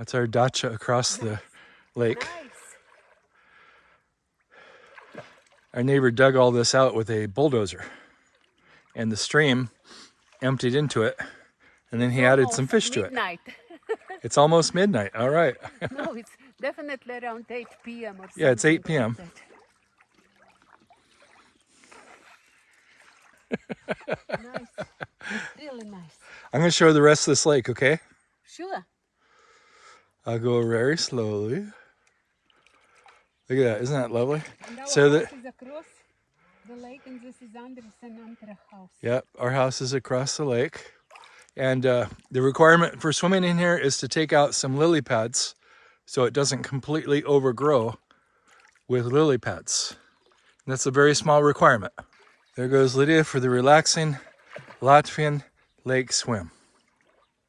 That's our dacha across the lake. Nice. Our neighbor dug all this out with a bulldozer and the stream emptied into it and then he added some fish to it. It's almost midnight. All right. no, it's definitely around 8 p.m. or Yeah, it's 8 p.m.. nice. Really nice. I'm going to show the rest of this lake, okay? Sure. I'll go very slowly. Look at that. Isn't that lovely? And So the- house across the lake and this is Andres and house. Yep, our house is across the lake. And uh, the requirement for swimming in here is to take out some lily pads so it doesn't completely overgrow with lily pads. And that's a very small requirement. There goes Lydia for the relaxing Latvian lake swim.